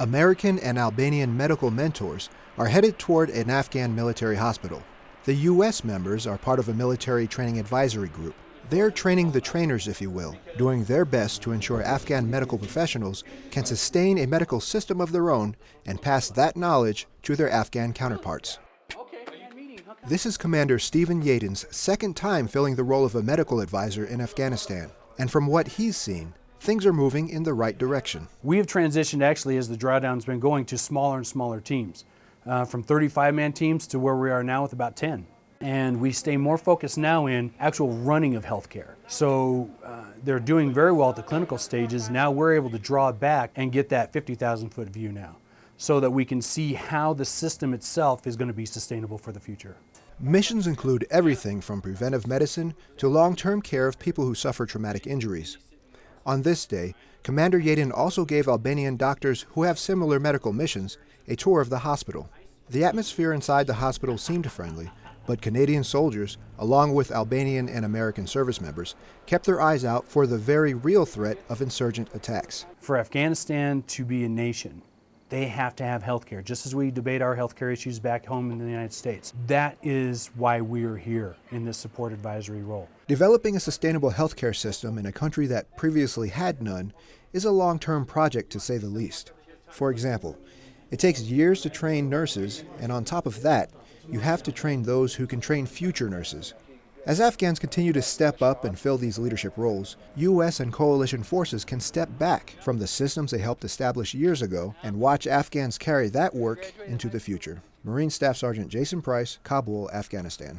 American and Albanian medical mentors are headed toward an Afghan military hospital. The U.S. members are part of a military training advisory group. They're training the trainers, if you will, doing their best to ensure Afghan medical professionals can sustain a medical system of their own and pass that knowledge to their Afghan counterparts. This is Commander Stephen Yadin's second time filling the role of a medical advisor in Afghanistan. And from what he's seen, things are moving in the right direction. We have transitioned actually as the drawdown's been going to smaller and smaller teams, uh, from 35-man teams to where we are now with about 10 and we stay more focused now in actual running of healthcare. So uh, they're doing very well at the clinical stages. Now we're able to draw back and get that 50,000 foot view now so that we can see how the system itself is going to be sustainable for the future. Missions include everything from preventive medicine to long-term care of people who suffer traumatic injuries. On this day, Commander Yadin also gave Albanian doctors who have similar medical missions a tour of the hospital. The atmosphere inside the hospital seemed friendly, but Canadian soldiers, along with Albanian and American service members, kept their eyes out for the very real threat of insurgent attacks. For Afghanistan to be a nation, they have to have health care, just as we debate our health care issues back home in the United States. That is why we're here in this support advisory role. Developing a sustainable healthcare system in a country that previously had none is a long-term project to say the least. For example, it takes years to train nurses, and on top of that, you have to train those who can train future nurses. As Afghans continue to step up and fill these leadership roles, U.S. and coalition forces can step back from the systems they helped establish years ago and watch Afghans carry that work into the future. Marine Staff Sergeant Jason Price, Kabul, Afghanistan.